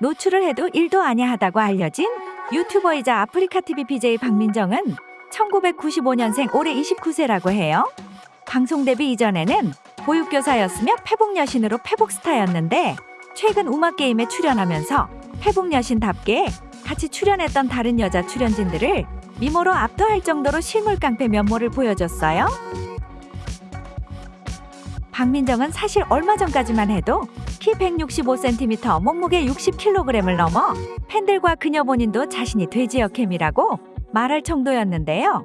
노출을 해도 일도 아냐 하다고 알려진 유튜버이자 아프리카TV BJ 박민정은 1995년생 올해 29세라고 해요. 방송 데뷔 이전에는 보육교사였으며 패복여신으로 패복스타였는데 최근 음악 게임에 출연하면서 패복여신답게 같이 출연했던 다른 여자 출연진들을 미모로 압도할 정도로 실물 깡패 면모를 보여줬어요. 박민정은 사실 얼마 전까지만 해도 키 165cm, 몸무게 60kg을 넘어 팬들과 그녀 본인도 자신이 돼지 역캠이라고 말할 정도였는데요.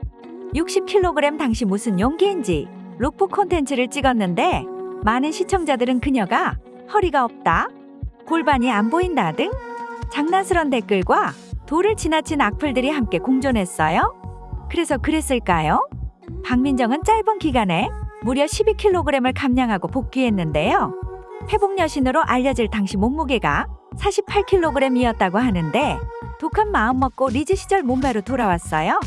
60kg 당시 무슨 용기인지 룩북 콘텐츠를 찍었는데 많은 시청자들은 그녀가 허리가 없다, 골반이 안 보인다 등 장난스런 댓글과 돌을 지나친 악플들이 함께 공존했어요. 그래서 그랬을까요? 박민정은 짧은 기간에 무려 12kg을 감량하고 복귀했는데요. 페북 여신으로 알려질 당시 몸무게가 48kg이었다고 하는데 독한 마음 먹고 리즈 시절 몸매로 돌아왔어요.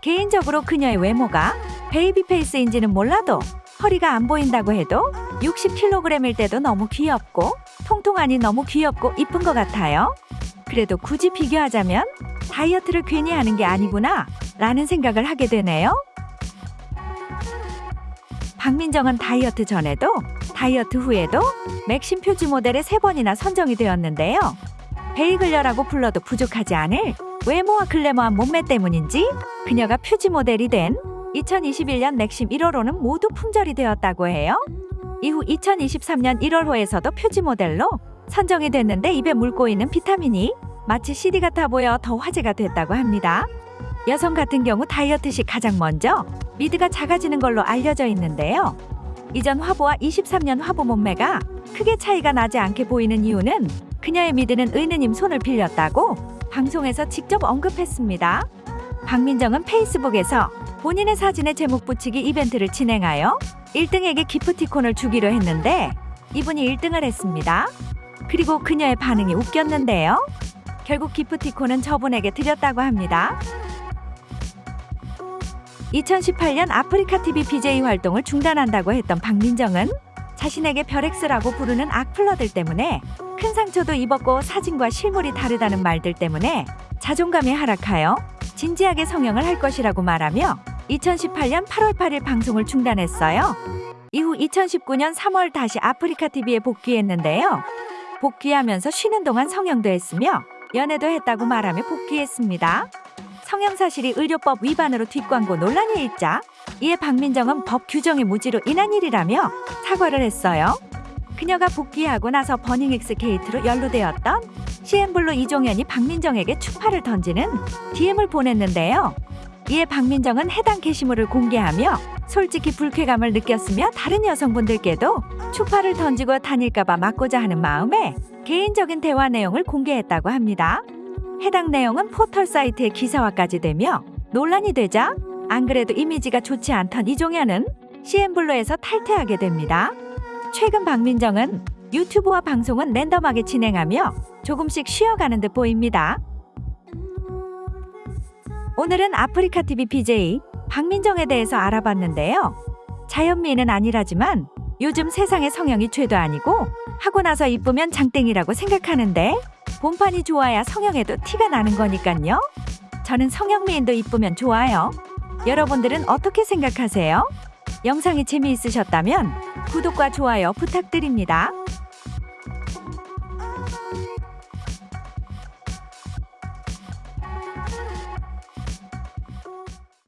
개인적으로 그녀의 외모가 baby face인지는 몰라도 허리가 안 보인다고 해도 60kg일 때도 너무 귀엽고 통통하니 너무 귀엽고 이쁜 것 같아요. 그래도 굳이 비교하자면 다이어트를 괜히 하는 게 아니구나 라는 생각을 하게 되네요. 박민정은 다이어트 전에도 다이어트 후에도 맥심 표지 모델에 세 번이나 선정이 되었는데요. 베이글녀라고 불러도 부족하지 않을 외모와 글래머한 몸매 때문인지 그녀가 표지 모델이 된 2021년 맥심 1월호는 모두 품절이 되었다고 해요. 이후 2023년 1월호에서도 표지 모델로 선정이 됐는데 입에 물고 있는 비타민이 마치 CD 같아 보여 더 화제가 됐다고 합니다. 여성 같은 경우 다이어트 시 가장 먼저 미드가 작아지는 걸로 알려져 있는데요. 이전 화보와 23년 화보 몸매가 크게 차이가 나지 않게 보이는 이유는 그녀의 미드는 의느님 손을 빌렸다고 방송에서 직접 언급했습니다. 박민정은 페이스북에서 본인의 사진에 제목 붙이기 이벤트를 진행하여 1등에게 기프티콘을 주기로 했는데 이분이 1등을 했습니다. 그리고 그녀의 반응이 웃겼는데요. 결국 기프티콘은 저분에게 드렸다고 합니다. 2018년 아프리카 TV BJ 활동을 중단한다고 했던 박민정은 자신에게 별엑스라고 부르는 악플러들 때문에 큰 상처도 입었고 사진과 실물이 다르다는 말들 때문에 자존감이 하락하여 진지하게 성형을 할 것이라고 말하며 2018년 8월 8일 방송을 중단했어요. 이후 2019년 3월 다시 아프리카 TV에 복귀했는데요. 복귀하면서 쉬는 동안 성형도 했으며 연애도 했다고 말하며 복귀했습니다. 성형 사실이 의료법 위반으로 뒷광고 논란이 일자 이에 박민정은 법 규정의 무지로 인한 일이라며 사과를 했어요. 그녀가 복귀하고 나서 버닝엑스 게이트로 연루되었던 CN블루 이종현이 박민정에게 추파를 던지는 DM을 보냈는데요. 이에 박민정은 해당 게시물을 공개하며 솔직히 불쾌감을 느꼈으며 다른 여성분들께도 추파를 던지고 다닐까봐 막고자 하는 마음에 개인적인 대화 내용을 공개했다고 합니다. 해당 내용은 포털 사이트에 기사화까지 되며 논란이 되자 안 그래도 이미지가 좋지 않던 이종현은 CN블루에서 탈퇴하게 됩니다. 최근 박민정은 유튜브와 방송은 랜덤하게 진행하며 조금씩 쉬어가는 듯 보입니다. 오늘은 아프리카 TV BJ 박민정에 대해서 알아봤는데요. 자연미인은 아니라지만 요즘 세상의 성형이 죄도 아니고 하고 나서 이쁘면 장땡이라고 생각하는데 본판이 좋아야 성형에도 티가 나는 거니깐요. 저는 성형 미인도 이쁘면 좋아요. 여러분들은 어떻게 생각하세요? 영상이 재미있으셨다면 구독과 좋아요 부탁드립니다.